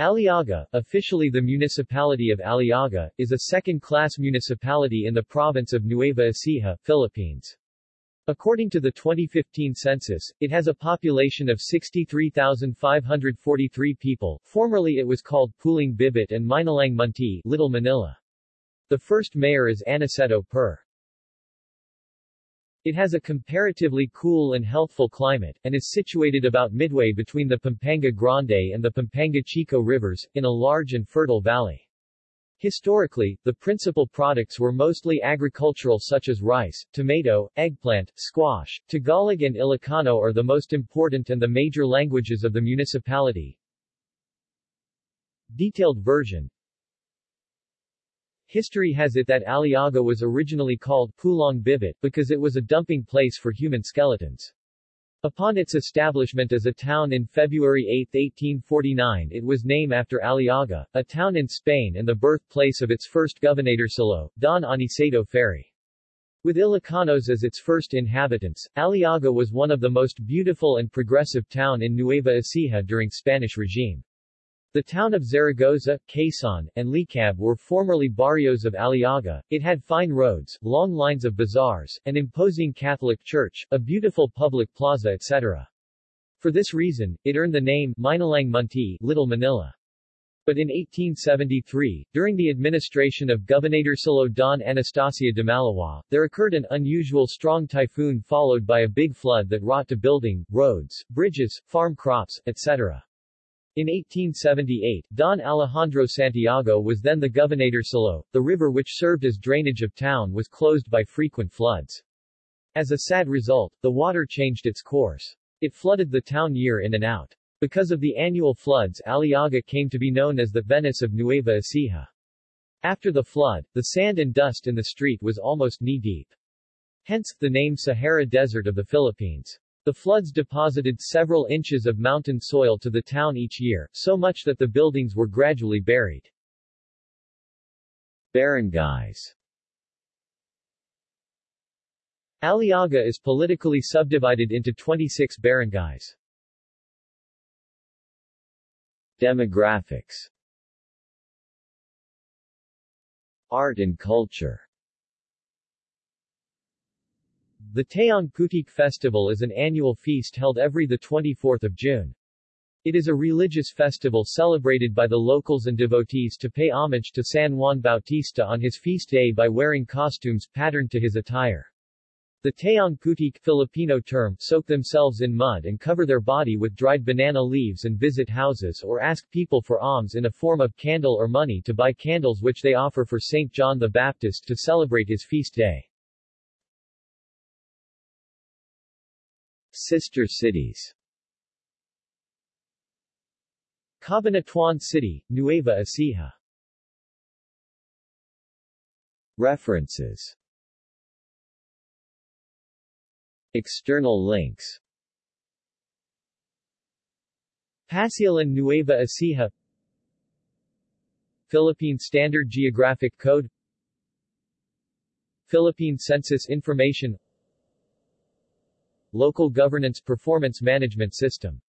Aliaga, officially the municipality of Aliaga, is a second-class municipality in the province of Nueva Ecija, Philippines. According to the 2015 census, it has a population of 63,543 people. Formerly it was called Pulang Bibit and Minalang Munti, Little Manila. The first mayor is Aniceto Per. It has a comparatively cool and healthful climate, and is situated about midway between the Pampanga Grande and the Pampanga Chico rivers, in a large and fertile valley. Historically, the principal products were mostly agricultural such as rice, tomato, eggplant, squash. Tagalog and Ilocano are the most important and the major languages of the municipality. Detailed version History has it that Aliaga was originally called Pulang Bibit because it was a dumping place for human skeletons. Upon its establishment as a town in February 8, 1849 it was named after Aliaga, a town in Spain and the birthplace of its first governor, gobernadorcillo, Don Aniceto Ferry. With Ilocanos as its first inhabitants, Aliaga was one of the most beautiful and progressive town in Nueva Ecija during Spanish regime. The town of Zaragoza, Quezon, and Licab were formerly barrios of Aliaga. It had fine roads, long lines of bazaars, an imposing Catholic church, a beautiful public plaza etc. For this reason, it earned the name Minalang Munti, Little Manila. But in 1873, during the administration of Governor Gobernadorcillo Don Anastacio de Malawa, there occurred an unusual strong typhoon followed by a big flood that wrought to building, roads, bridges, farm crops, etc. In 1878, Don Alejandro Santiago was then the gobernadorcillo. The river which served as drainage of town was closed by frequent floods. As a sad result, the water changed its course. It flooded the town year in and out. Because of the annual floods Aliaga came to be known as the Venice of Nueva Ecija. After the flood, the sand and dust in the street was almost knee-deep. Hence, the name Sahara Desert of the Philippines. The floods deposited several inches of mountain soil to the town each year, so much that the buildings were gradually buried. Barangays Aliaga is politically subdivided into 26 barangays. Demographics Art and culture the Taong Putik Festival is an annual feast held every 24 June. It is a religious festival celebrated by the locals and devotees to pay homage to San Juan Bautista on his feast day by wearing costumes patterned to his attire. The Taong Putik Filipino term soak themselves in mud and cover their body with dried banana leaves and visit houses or ask people for alms in a form of candle or money to buy candles which they offer for St. John the Baptist to celebrate his feast day. Sister cities. Cabanatuan City, Nueva Ecija. References. External links. Pasyalan Nueva Ecija. Philippine Standard Geographic Code. Philippine Census Information Local Governance Performance Management System